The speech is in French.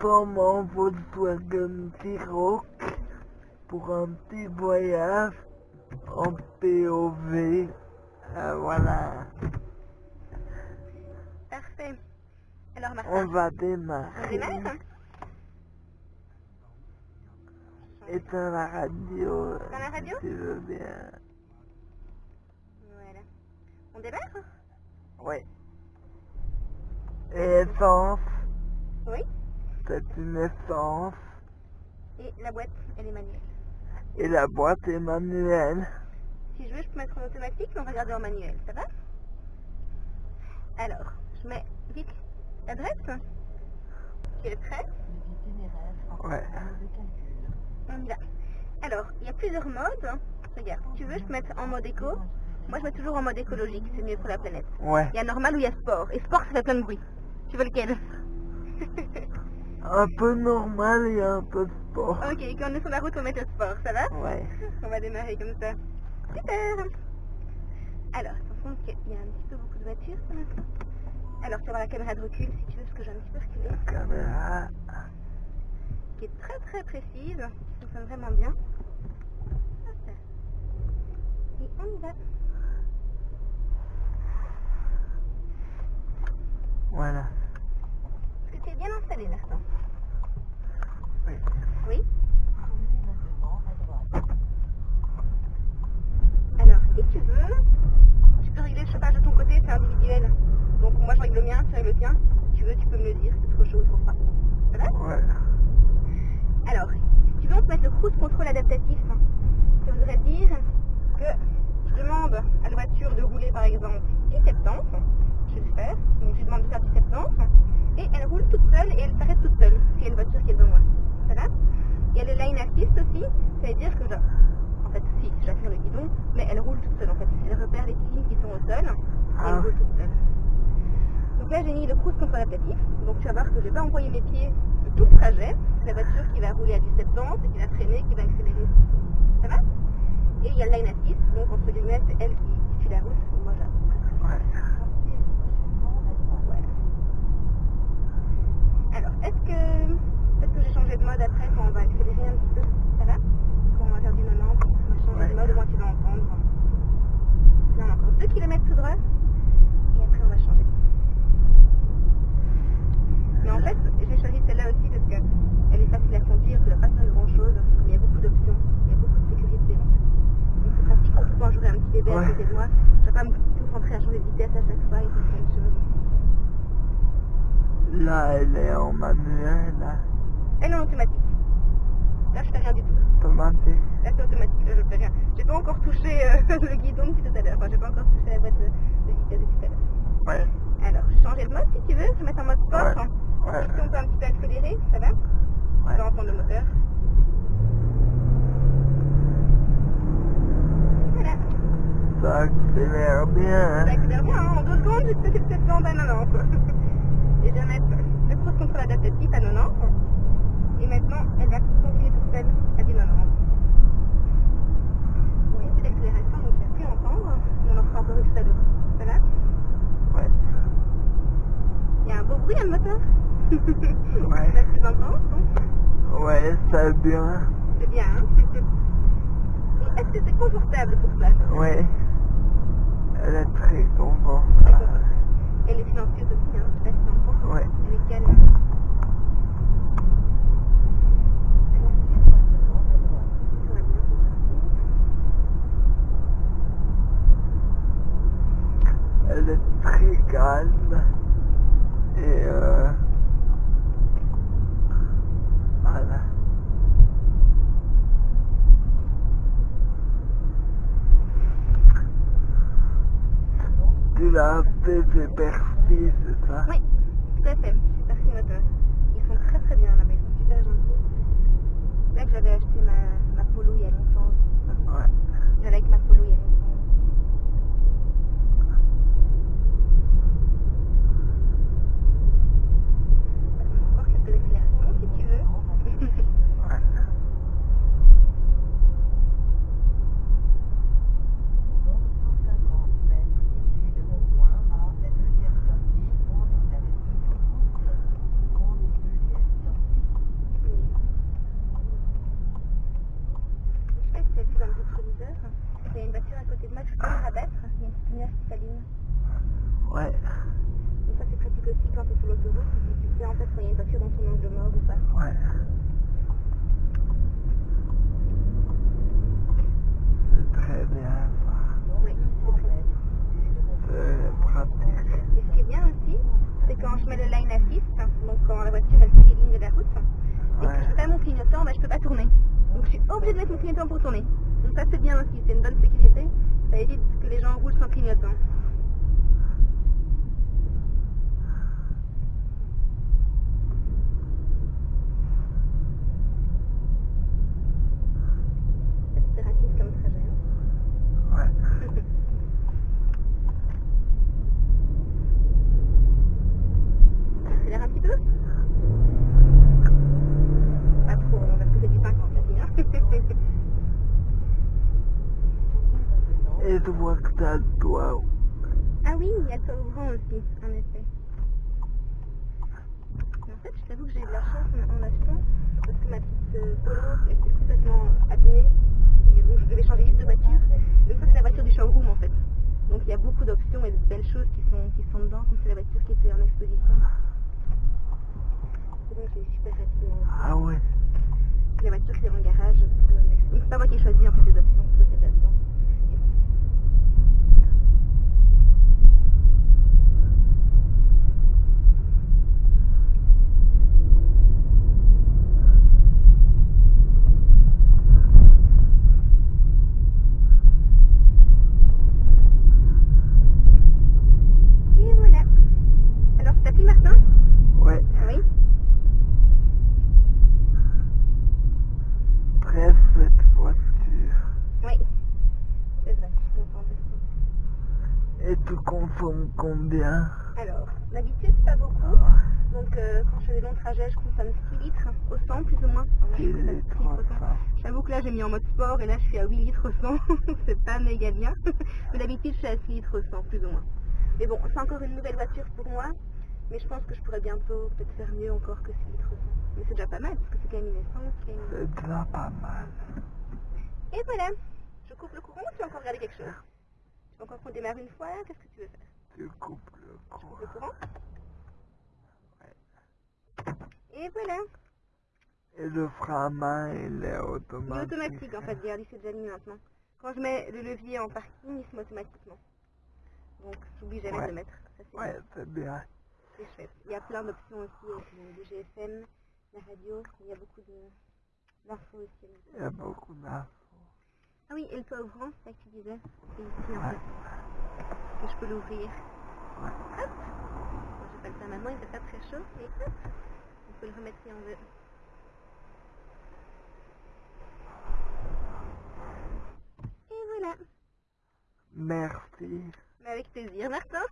en Volkswagen T-Roc pour un petit voyage en POV. Euh, voilà, Parfait. Alors Martin, on va on démarrer. démarre Éteins la radio. Éteins la radio Si tu veux bien. Voilà. On démarre Oui. Et essence, Oui. C'est une essence. Et la boîte, elle est manuelle. Et la boîte est manuelle. Si je veux, je peux mettre en automatique, mais on va garder en manuel, ça va? Alors, je mets vite l'adresse. Tu es prêt? Ouais. On y va. Alors, il y a plusieurs modes. Regarde, tu veux, je peux mettre en mode éco. Moi, je mets toujours en mode écologique, c'est mieux pour la planète. Ouais. Il y a normal ou il y a sport. Et sport, ça fait plein de bruit. Tu veux lequel? Un peu normal et un peu sport. Ok, quand on est sur la route, on met le sport, ça va? Ouais. On va démarrer comme ça. Super Alors, attention, parce qu'il y a un petit peu beaucoup de voitures pour l'instant. Alors, tu vas voir la caméra de recul si tu veux, parce que j'ai un petit peu reculé. La caméra. Qui est très très précise, qui fonctionne vraiment bien. Et on y va. Voilà. Bien installé, Martin Oui. Oui Alors, si tu veux, tu peux régler le chauffage de ton côté, c'est individuel. Donc moi je règle le mien, tu règles le tien. Si tu veux, tu peux me le dire, c'est trop chaud ou trop froid. Ça va? Ouais. Alors, si tu veux, on peut mettre le cruise control adaptatif. Ça voudrait dire que je demande à la voiture de rouler par exemple du 70, je vais le faire, donc je demande de faire du 70, et elle roule toute seule et elle s'arrête toute seule, s'il y a une voiture qui est devant moi. Ça va? Il y a le line assist aussi, ça veut dire que je... En fait, si, j'affire le guidon, mais elle roule toute seule en fait. Elle repère les lignes qui sont au sol, et elle Ah. roule toute seule. Donc là, j'ai mis le cruise control adaptatif, donc tu vas voir que je vais pas envoyer mes pieds de tout le trajet. La voiture qui va rouler à du 70 et qui va freiner, qui va accélérer. Ça va? Et il y a le line assist, donc entre guillemets, c'est elle qui, qui suit la route. Moi, j'ai Ouais. voilà. Alors, est-ce que, est-ce que j'ai changé de mode après quand on va accélérer un petit peu Ça va Quand on va faire du 90, on va changer Ouais. de mode, au moins tu vas entendre. Là, on a encore 2 km tout droit, et après on va changer. Mais en fait, j'ai choisi celle-là aussi parce qu'elle est facile à conduire, tu ne dois pas faire grand-chose, il y a beaucoup d'options, il y a beaucoup de sécurité en fait. Donc c'est pratique, surtout quand j'aurai un petit bébé à Ouais. côté de moi, je ne vais pas me concentrer à changer de vitesse à chaque fois et faire plein de choses. Là, elle est en manuel. Là. Elle est en automatique. Là, je fais rien du tout. Automatique. Là, c'est automatique. Là, je fais rien. J'ai pas encore touché euh, le guidon depuis tout à l'heure. Enfin, j'ai pas encore touché la boîte de, de vitesse depuis tout à l'heure. Ouais. Alors, je vais changer de mode si tu veux. Je vais mettre en mode sport. Ouais. Ouais. Ici, on peut un petit peu accélérer. Ça va Ouais. vas entendre le moteur. Voilà. Ça accélère bien. Hein. Secondes, j'ai passé le 700 à 90. Et je vais mettre le cruise control adaptatif à 90. Et maintenant, elle va continuer toute seule à du 90. Bon, il y a plus d'accélération, donc il ne plus entendre. On en fera encore une tout à l'heure. Ça va? Ouais. Il y a un beau bruit à le moteur. Ouais. C'est plus intense, donc Ouais, c'est bien. c'est bien. Hein Et est-ce que c'est confortable pour toi Ouais. Elle est très confortable. confortable. Elle est silencieuse aussi, hein. je sais pas si tu entends. Ouais. Elle est calme. On va bien contrôler. Elle est très calme. Et euh... Voilà. Tu l'as perfis, c'est ça. Oui, tout à fait. J'ai parti moteur. Ils sont très très bien là-bas, ils sont super gentils. C'est là que j'avais acheté ma, ma polo il y a longtemps. Ouais. J'allais avec ma polo il y a longtemps. Encore quelques accélérations si tu veux. Ouais. Voiture dans son angle mort ou pas. Ouais. C'est très bien ça. Oui, c'est très C'est pratique. Et ce qui est bien aussi, c'est quand je mets le line assist, donc quand la voiture elle fait les lignes de la route, et que je fais pas mon clignotant, bah, je peux pas tourner. Donc je suis obligée de mettre mon clignotant pour tourner. Donc ça c'est bien aussi, c'est une bonne sécurité. Ça évite que les gens roulent sans clignotant. C'est rapide comme trajet. hein. Ouais. Accélère un petit peu Pas trop, non, parce que c'est du 50 aussi. Hein. Et je vois que t'as le toit. ah oui, il y a toit ouvrant aussi, en effet. Mais en fait, je t'avoue que j'ai eu de la chance en, en achetant, parce que ma petite euh, Polo était complètement abîmée, et donc je devais changer vite de voiture. Mais ça, c'est la voiture du showroom en fait. Donc il y a beaucoup d'options et de belles choses qui sont, qui sont dedans, comme c'est la voiture qui était en exposition. Donc j'ai eu super rapidement. Ah ouais. La voiture qui est le garage pour c'est pas moi qui ai choisi en fait les options, toi c'est déjà dedans. Et bon. Et voilà. Alors, t'as pris Martin Ouais. Oui. Très cette voiture. Oui. C'est vrai, je suis contente aussi. Et tu consommes combien Alors, d'habitude, pas beaucoup. Donc, euh, quand je fais des longs trajets, je consomme 6 litres au 100 plus ou moins. Alors, je 6 consomme litres 6 au au 100. 100. J'avoue que là, j'ai mis en mode sport et là, je suis à 8 litres au 100. c'est pas méga bien. Mais d'habitude, je suis à 6 litres au 100 plus ou moins. Mais bon, c'est encore une nouvelle voiture pour moi. Mais je pense que je pourrais bientôt peut-être faire mieux encore que 6 litres au 100. Mais c'est déjà pas mal parce que c'est quand même une essence. C'est déjà pas mal. Et voilà. Je coupe le courant ou tu veux encore regarder quelque chose? Tu veux encore qu'on démarre une fois Qu'est-ce que tu veux faire? Tu coupes le courant? Le courant Et voilà. Et le frein à main, il est Il est automatique. automatique en fait, regarde, il s'est déjà mis maintenant. Quand je mets le levier en parking, il se met automatiquement. Donc j'oublie jamais Ouais. de le mettre. Ça Ouais, c'est bien. c'est chouette. Il y a plein d'options aussi avec le, le GSM, la radio, il y a beaucoup de d'infos aussi. Il y a beaucoup d'infos. Ah oui, et le toit ouvrant, c'est ça que tu disais C'est ici en Ouais. fait. Que je peux l'ouvrir. Ouais. Hop Moi j'ai pas le temps maintenant, il fait pas très chaud, mais hop On peut le remettre si on veut. Et voilà Merci. Mais avec plaisir, Martin